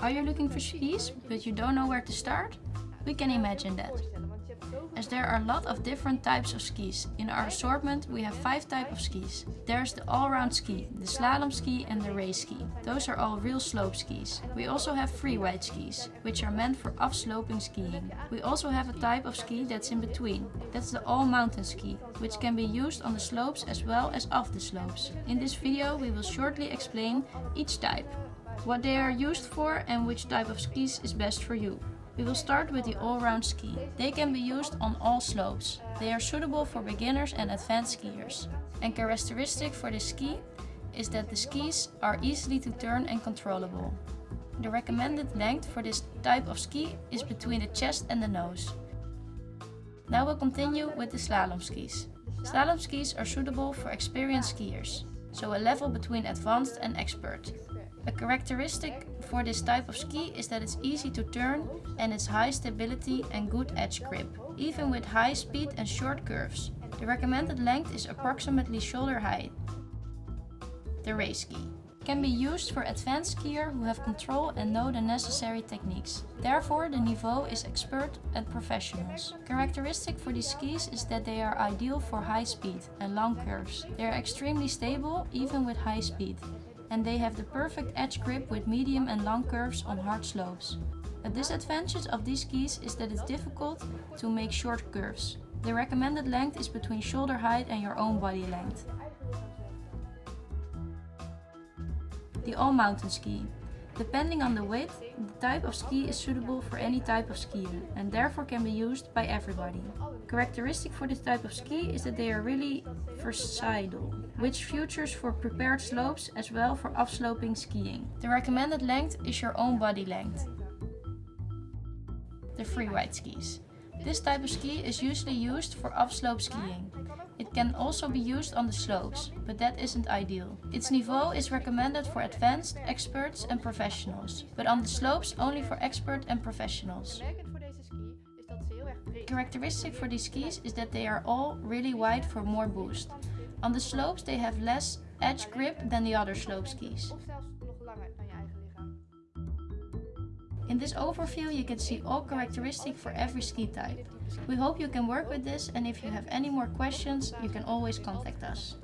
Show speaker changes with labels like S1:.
S1: Are you looking for skis, but you don't know where to start? We can imagine that. As there are a lot of different types of skis. In our assortment we have 5 types of skis. There's the all-round ski, the slalom ski and the race ski. Those are all real slope skis. We also have free-ride skis, which are meant for up-sloping skiing. We also have a type of ski that's in between. That's the all-mountain ski, which can be used on the slopes as well as off the slopes. In this video we will shortly explain each type, what they are used for and which type of skis is best for you. We will start with the all-round ski. They can be used on all slopes. They are suitable for beginners and advanced skiers. And characteristic for this ski is that the skis are easily to turn and controllable. The recommended length for this type of ski is between the chest and the nose. Now we'll continue with the slalom skis. Slalom skis are suitable for experienced skiers, so a level between advanced and expert. A characteristic for this type of ski is that it's easy to turn and its high stability and good edge grip, even with high speed and short curves. The recommended length is approximately shoulder height. The race ski can be used for advanced skier who have control and know the necessary techniques. Therefore, the niveau is expert and professionals. Characteristic for these skis is that they are ideal for high speed and long curves. They are extremely stable even with high speed and they have the perfect edge grip with medium and long curves on hard slopes. A disadvantage of these skis is that it's difficult to make short curves. The recommended length is between shoulder height and your own body length. The all-mountain ski. Depending on the width, the type of ski is suitable for any type of skier and therefore can be used by everybody. Characteristic for this type of ski is that they are really versatile, which features for prepared slopes as well for off-sloping skiing. The recommended length is your own body length. The free-ride skis. This type of ski is usually used for upslope skiing. It can also be used on the slopes, but that isn't ideal. Its niveau is recommended for advanced, experts and professionals, but on the slopes only for expert and professionals. Characteristic for these skis is that they are all really wide for more boost. On the slopes they have less edge grip than the other slope skis. In this overview you can see all characteristics for every ski type. We hope you can work with this and if you have any more questions you can always contact us.